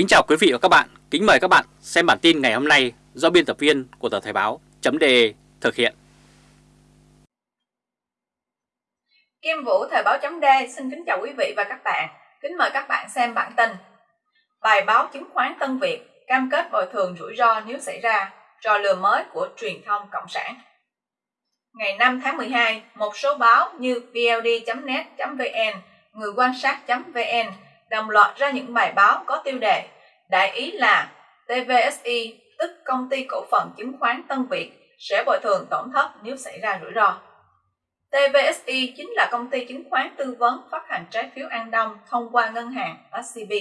Kính chào quý vị và các bạn, kính mời các bạn xem bản tin ngày hôm nay do biên tập viên của tờ Thời báo .de thực hiện. Kim Vũ Thời báo .de xin kính chào quý vị và các bạn, kính mời các bạn xem bản tin. Bài báo chứng khoán Tân Việt cam kết bồi thường rủi ro nếu xảy ra, trò lừa mới của truyền thông Cộng sản. Ngày 5 tháng 12, một số báo như vld.net.vn, người quan sát.vn đồng loạt ra những bài báo có tiêu đề Đại ý là TVSI, tức công ty cổ phần chứng khoán Tân Việt, sẽ bồi thường tổn thất nếu xảy ra rủi ro. TVSI chính là công ty chứng khoán tư vấn phát hành trái phiếu An Đông thông qua ngân hàng SCB.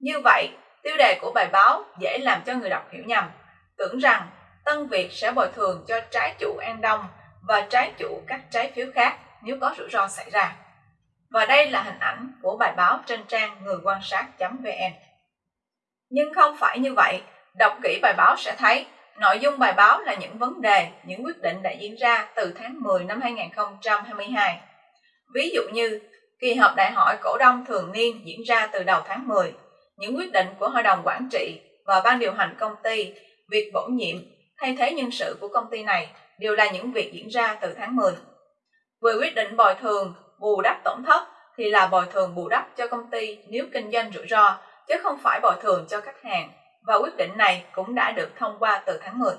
Như vậy, tiêu đề của bài báo dễ làm cho người đọc hiểu nhầm, tưởng rằng Tân Việt sẽ bồi thường cho trái chủ An Đông và trái chủ các trái phiếu khác nếu có rủi ro xảy ra. Và đây là hình ảnh của bài báo trên trang người quan sát.vn. Nhưng không phải như vậy, đọc kỹ bài báo sẽ thấy nội dung bài báo là những vấn đề, những quyết định đã diễn ra từ tháng 10 năm 2022. Ví dụ như, kỳ họp đại hội cổ đông thường niên diễn ra từ đầu tháng 10, những quyết định của hội đồng quản trị và ban điều hành công ty, việc bổ nhiệm, thay thế nhân sự của công ty này đều là những việc diễn ra từ tháng 10. Về quyết định bồi thường bù đắp tổn thất thì là bồi thường bù đắp cho công ty nếu kinh doanh rủi ro, chứ không phải bồi thường cho khách hàng, và quyết định này cũng đã được thông qua từ tháng 10.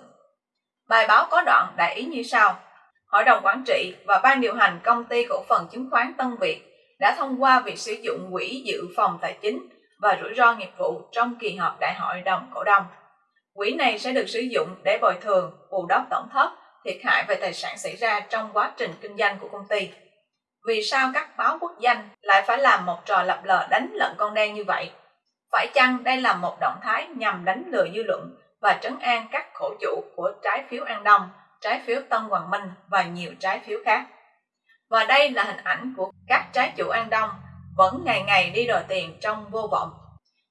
Bài báo có đoạn đại ý như sau. Hội đồng quản trị và ban điều hành công ty cổ phần chứng khoán Tân Việt đã thông qua việc sử dụng quỹ dự phòng tài chính và rủi ro nghiệp vụ trong kỳ họp đại hội đồng cổ đông. Quỹ này sẽ được sử dụng để bồi thường, bù đắp tổn thất, thiệt hại về tài sản xảy ra trong quá trình kinh doanh của công ty. Vì sao các báo quốc danh lại phải làm một trò lập lờ đánh lận con đen như vậy? Phải chăng đây là một động thái nhằm đánh lừa dư luận và trấn an các khổ chủ của trái phiếu An Đông, trái phiếu Tân Hoàng Minh và nhiều trái phiếu khác? Và đây là hình ảnh của các trái chủ An Đông vẫn ngày ngày đi đòi tiền trong vô vọng.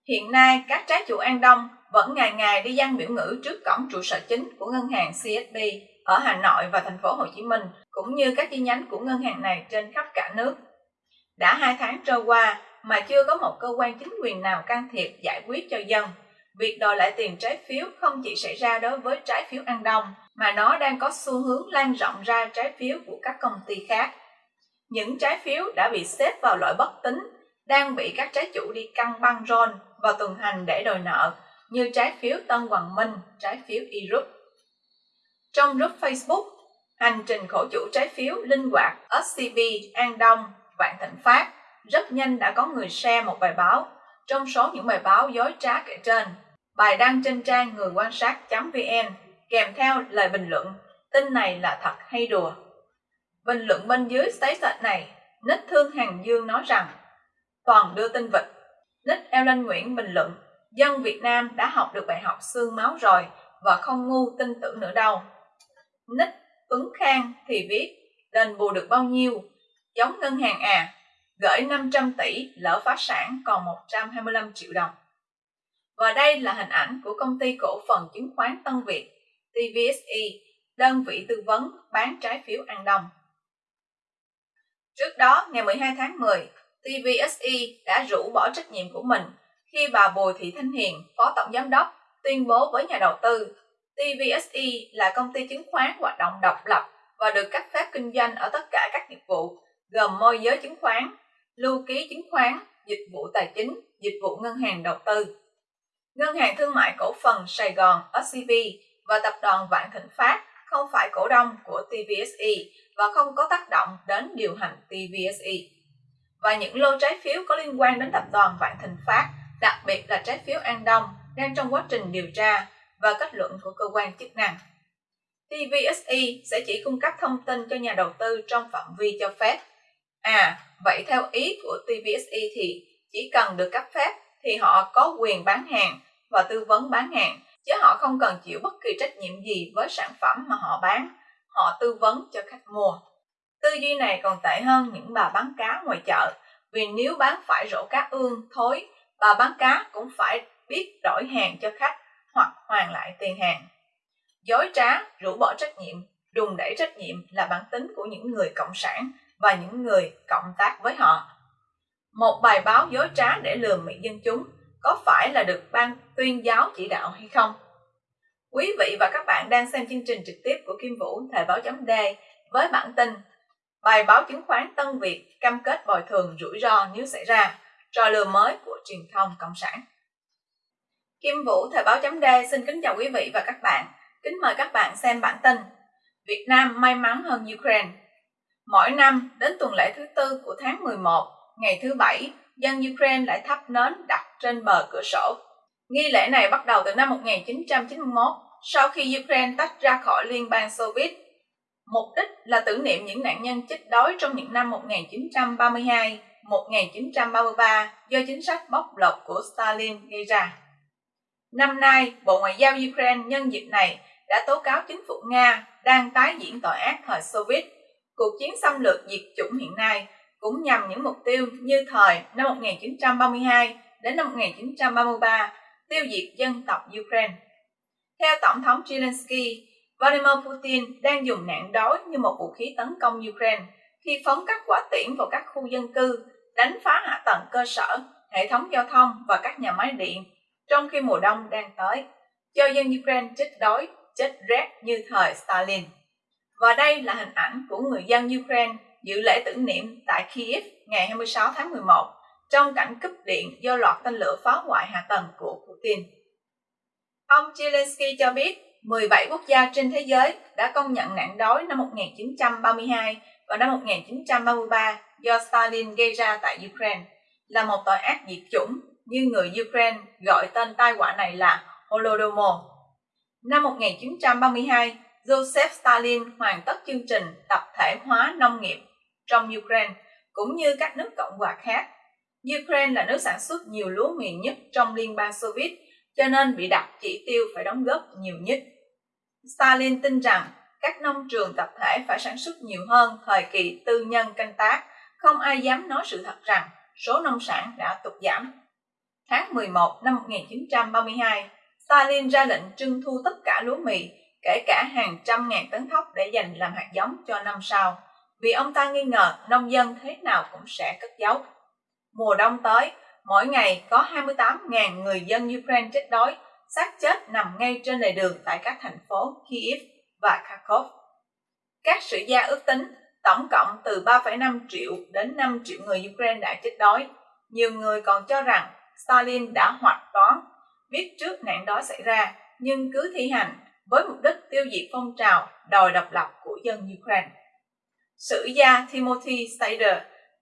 Hiện nay, các trái chủ An Đông vẫn ngày ngày đi gian biểu ngữ trước cổng trụ sở chính của ngân hàng CSB ở Hà Nội và thành phố Hồ Chí Minh cũng như các chi nhánh của ngân hàng này trên khắp cả nước. Đã hai tháng trôi qua mà chưa có một cơ quan chính quyền nào can thiệp giải quyết cho dân. Việc đòi lại tiền trái phiếu không chỉ xảy ra đối với trái phiếu An Đông, mà nó đang có xu hướng lan rộng ra trái phiếu của các công ty khác. Những trái phiếu đã bị xếp vào loại bất tính, đang bị các trái chủ đi căng băng rôn và tuần hành để đòi nợ, như trái phiếu Tân Hoàng Minh, trái phiếu e trong group Facebook, hành trình khổ chủ trái phiếu linh hoạt SCB An Đông, Vạn Thịnh Phát rất nhanh đã có người share một bài báo trong số những bài báo dối trá kể trên. Bài đăng trên trang người quan sát.vn kèm theo lời bình luận tin này là thật hay đùa. Bình luận bên dưới statement này, Nick Thương Hàng Dương nói rằng Toàn đưa tin vịt. Nick Ellen Nguyễn bình luận Dân Việt Nam đã học được bài học xương máu rồi và không ngu tin tưởng nữa đâu. Nick Tuấn Khang thì viết đền bù được bao nhiêu, giống ngân hàng à, gửi 500 tỷ lỡ phá sản còn 125 triệu đồng. Và đây là hình ảnh của công ty cổ phần chứng khoán Tân Việt, TVSE, đơn vị tư vấn bán trái phiếu An Đông. Trước đó, ngày 12 tháng 10, TVSE đã rũ bỏ trách nhiệm của mình khi bà Bùi Thị Thanh Hiền, Phó Tổng Giám đốc, tuyên bố với nhà đầu tư TVSE là công ty chứng khoán hoạt động độc lập và được cấp phép kinh doanh ở tất cả các nghiệp vụ, gồm môi giới chứng khoán, lưu ký chứng khoán, dịch vụ tài chính, dịch vụ ngân hàng đầu tư. Ngân hàng Thương mại Cổ phần Sài Gòn SCB và Tập đoàn Vạn Thịnh Phát không phải cổ đông của TVSE và không có tác động đến điều hành TVSE. Và những lô trái phiếu có liên quan đến tập đoàn Vạn Thịnh Phát, đặc biệt là trái phiếu An Đông, đang trong quá trình điều tra và kết luận của cơ quan chức năng. TVSE sẽ chỉ cung cấp thông tin cho nhà đầu tư trong phạm vi cho phép. À, vậy theo ý của TVSE thì chỉ cần được cấp phép thì họ có quyền bán hàng và tư vấn bán hàng, chứ họ không cần chịu bất kỳ trách nhiệm gì với sản phẩm mà họ bán, họ tư vấn cho khách mua. Tư duy này còn tệ hơn những bà bán cá ngoài chợ, vì nếu bán phải rổ cá ương, thối, bà bán cá cũng phải biết đổi hàng cho khách hoặc hoàn lại tiền hàng. Dối trá, rũ bỏ trách nhiệm, đùng đẩy trách nhiệm là bản tính của những người cộng sản và những người cộng tác với họ. Một bài báo dối trá để lừa mị dân chúng có phải là được ban tuyên giáo chỉ đạo hay không? Quý vị và các bạn đang xem chương trình trực tiếp của Kim Vũ Thời báo chấm D với bản tin Bài báo chứng khoán Tân Việt cam kết bồi thường rủi ro nếu xảy ra, trò lừa mới của truyền thông Cộng sản. Kim Vũ Thời báo chấm D xin kính chào quý vị và các bạn. Kính mời các bạn xem bản tin Việt Nam may mắn hơn Ukraine. Mỗi năm, đến tuần lễ thứ tư của tháng 11, ngày thứ Bảy, dân Ukraine lại thắp nến đặt trên bờ cửa sổ. Nghi lễ này bắt đầu từ năm 1991, sau khi Ukraine tách ra khỏi Liên bang Xô Viết. Mục đích là tưởng niệm những nạn nhân chết đói trong những năm 1932, 1933 do chính sách bóc lột của Stalin gây ra. Năm nay, Bộ Ngoại giao Ukraine nhân dịp này đã tố cáo chính phủ Nga đang tái diễn tội ác thời Soviet. Cuộc chiến xâm lược diệt chủng hiện nay cũng nhằm những mục tiêu như thời năm 1932 đến năm 1933 tiêu diệt dân tộc Ukraine. Theo Tổng thống Zelensky, Vladimir Putin đang dùng nạn đói như một vũ khí tấn công Ukraine khi phóng các quả tiễn vào các khu dân cư, đánh phá hạ tầng cơ sở, hệ thống giao thông và các nhà máy điện, trong khi mùa đông đang tới, cho dân Ukraine chết đói, chết rét như thời Stalin. Và đây là hình ảnh của người dân Ukraine dự lễ tưởng niệm tại Kiev ngày 26 tháng 11 trong cảnh cúp điện do loạt tên lửa phá hoại hạ tầng của Putin. Ông Zelensky cho biết 17 quốc gia trên thế giới đã công nhận nạn đói năm 1932 và năm 1933 do Stalin gây ra tại Ukraine là một tội ác diệt chủng như người Ukraine gọi tên tai họa này là Holodomor. Năm 1932, Joseph Stalin hoàn tất chương trình tập thể hóa nông nghiệp trong Ukraine cũng như các nước cộng hòa khác. Ukraine là nước sản xuất nhiều lúa mì nhất trong Liên bang Xô Viết, cho nên bị đặt chỉ tiêu phải đóng góp nhiều nhất. Stalin tin rằng các nông trường tập thể phải sản xuất nhiều hơn thời kỳ tư nhân canh tác, không ai dám nói sự thật rằng số nông sản đã tụt giảm. Tháng 11 năm 1932, Stalin ra lệnh trưng thu tất cả lúa mì, kể cả hàng trăm ngàn tấn thóc để dành làm hạt giống cho năm sau, vì ông ta nghi ngờ nông dân thế nào cũng sẽ cất giấu. Mùa đông tới, mỗi ngày có 28.000 người dân Ukraine chết đói, xác chết nằm ngay trên lề đường tại các thành phố Kiev và Kharkov. Các sử gia ước tính tổng cộng từ 3,5 triệu đến 5 triệu người Ukraine đã chết đói. Nhiều người còn cho rằng Stalin đã hoạch toán, biết trước nạn đói xảy ra nhưng cứ thi hành với mục đích tiêu diệt phong trào đòi độc lập của dân Ukraine. Sử gia Timothy Snyder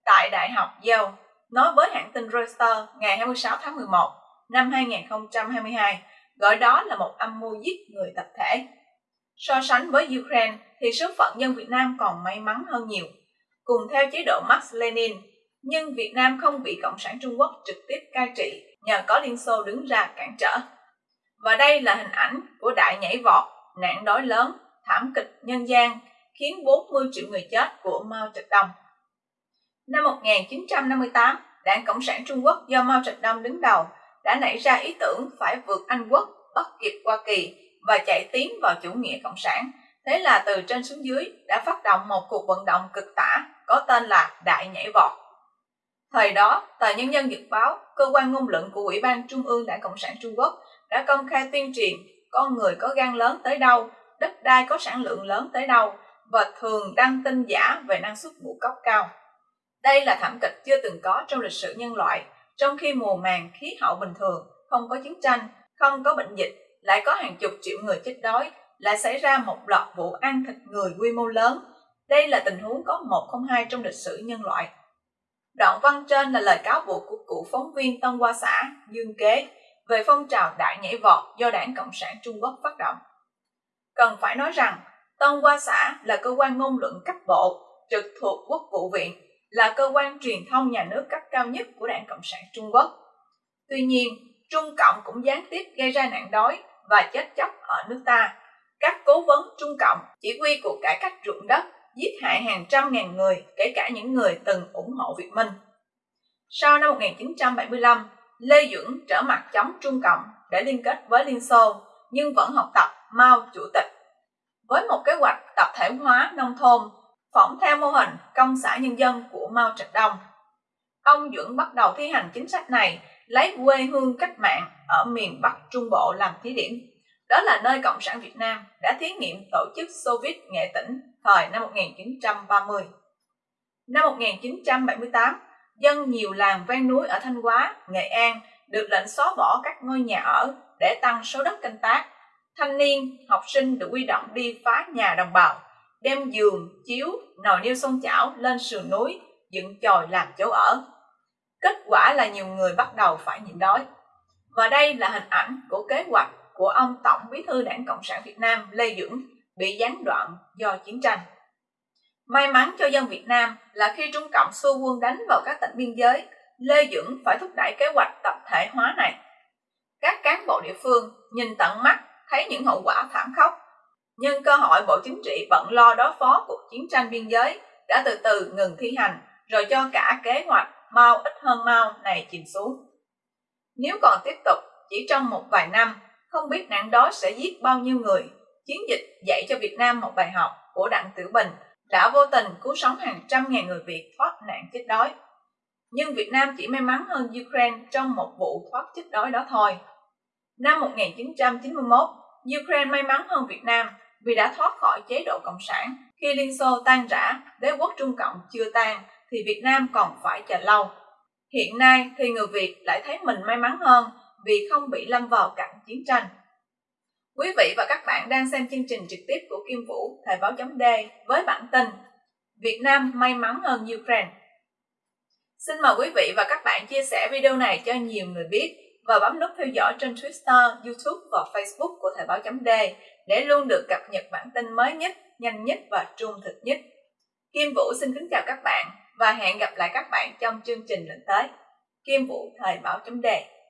tại Đại học Yale nói với hãng tin Reuters ngày 26 tháng 11 năm 2022 gọi đó là một âm mưu giết người tập thể. So sánh với Ukraine thì số phận dân Việt Nam còn may mắn hơn nhiều. Cùng theo chế độ Marx Lenin, nhưng Việt Nam không bị Cộng sản Trung Quốc trực tiếp cai trị nhờ có Liên Xô đứng ra cản trở. Và đây là hình ảnh của đại nhảy vọt, nạn đói lớn, thảm kịch nhân gian khiến 40 triệu người chết của Mao Trạch Đông. Năm 1958, Đảng Cộng sản Trung Quốc do Mao Trạch Đông đứng đầu đã nảy ra ý tưởng phải vượt Anh Quốc, bắt kịp Hoa Kỳ và chạy tiến vào chủ nghĩa cộng sản. Thế là từ trên xuống dưới đã phát động một cuộc vận động cực tả có tên là Đại Nhảy Vọt. Thời đó, tờ Nhân dân Dự báo, cơ quan ngôn luận của Ủy ban Trung ương Đảng Cộng sản Trung Quốc đã công khai tuyên truyền con người có gan lớn tới đâu, đất đai có sản lượng lớn tới đâu và thường đăng tin giả về năng suất ngũ cốc cao. Đây là thảm kịch chưa từng có trong lịch sử nhân loại, trong khi mùa màng khí hậu bình thường, không có chiến tranh, không có bệnh dịch, lại có hàng chục triệu người chết đói, lại xảy ra một loạt vụ ăn thịt người quy mô lớn. Đây là tình huống có một không hai trong lịch sử nhân loại. Đoạn văn trên là lời cáo buộc của cựu phóng viên Tân Hoa Xã, Dương Kế, về phong trào đại nhảy vọt do Đảng Cộng sản Trung Quốc phát động. Cần phải nói rằng, Tân Hoa Xã là cơ quan ngôn luận cấp bộ trực thuộc Quốc vụ viện là cơ quan truyền thông nhà nước cấp cao nhất của Đảng Cộng sản Trung Quốc. Tuy nhiên, Trung Cộng cũng gián tiếp gây ra nạn đói và chết chóc ở nước ta. Các cố vấn Trung Cộng chỉ huy cuộc cải cách ruộng đất giết hại hàng trăm ngàn người, kể cả những người từng ủng hộ Việt Minh. Sau năm 1975, Lê Duẩn trở mặt chống Trung Cộng để liên kết với Liên Xô, nhưng vẫn học tập Mao Chủ tịch. Với một kế hoạch tập thể hóa nông thôn phỏng theo mô hình công xã nhân dân của Mao Trạch Đông. Ông Duẩn bắt đầu thi hành chính sách này lấy quê hương cách mạng ở miền Bắc Trung Bộ làm thí điểm. Đó là nơi Cộng sản Việt Nam đã thí nghiệm tổ chức soviet nghệ tỉnh thời năm 1930. Năm 1978, dân nhiều làng ven núi ở Thanh Hóa, Nghệ An được lệnh xóa bỏ các ngôi nhà ở để tăng số đất canh tác. Thanh niên, học sinh được quy động đi phá nhà đồng bào, đem giường, chiếu, nồi niêu xôn chảo lên sườn núi, dựng chòi làm chỗ ở. Kết quả là nhiều người bắt đầu phải nhịn đói. Và đây là hình ảnh của kế hoạch của ông Tổng Bí thư Đảng Cộng sản Việt Nam Lê Duẩn bị gián đoạn do chiến tranh. May mắn cho dân Việt Nam là khi Trung Cộng xua quân đánh vào các tỉnh biên giới, Lê Dưỡng phải thúc đẩy kế hoạch tập thể hóa này. Các cán bộ địa phương nhìn tận mắt thấy những hậu quả thảm khốc. Nhưng cơ hội Bộ Chính trị bận lo đối phó cuộc chiến tranh biên giới đã từ từ ngừng thi hành rồi cho cả kế hoạch mau ít hơn mau này chìm xuống. Nếu còn tiếp tục, chỉ trong một vài năm, không biết nạn đói sẽ giết bao nhiêu người. Chiến dịch dạy cho Việt Nam một bài học của Đặng Tử Bình đã vô tình cứu sống hàng trăm ngàn người Việt thoát nạn chết đói. Nhưng Việt Nam chỉ may mắn hơn Ukraine trong một vụ thoát chết đói đó thôi. Năm 1991, Ukraine may mắn hơn Việt Nam vì đã thoát khỏi chế độ Cộng sản. Khi Liên Xô tan rã, đế quốc Trung Cộng chưa tan, thì Việt Nam còn phải chờ lâu. Hiện nay thì người Việt lại thấy mình may mắn hơn vì không bị lâm vào cảnh chiến tranh. Quý vị và các bạn đang xem chương trình trực tiếp của Kim Vũ, Thời báo chấm D với bản tin Việt Nam may mắn hơn Ukraine. Xin mời quý vị và các bạn chia sẻ video này cho nhiều người biết và bấm nút theo dõi trên Twitter, YouTube và Facebook của Thời báo chấm D để luôn được cập nhật bản tin mới nhất, nhanh nhất và trung thực nhất. Kim Vũ xin kính chào các bạn và hẹn gặp lại các bạn trong chương trình lần tới. Kim Vũ Thời báo chấm đề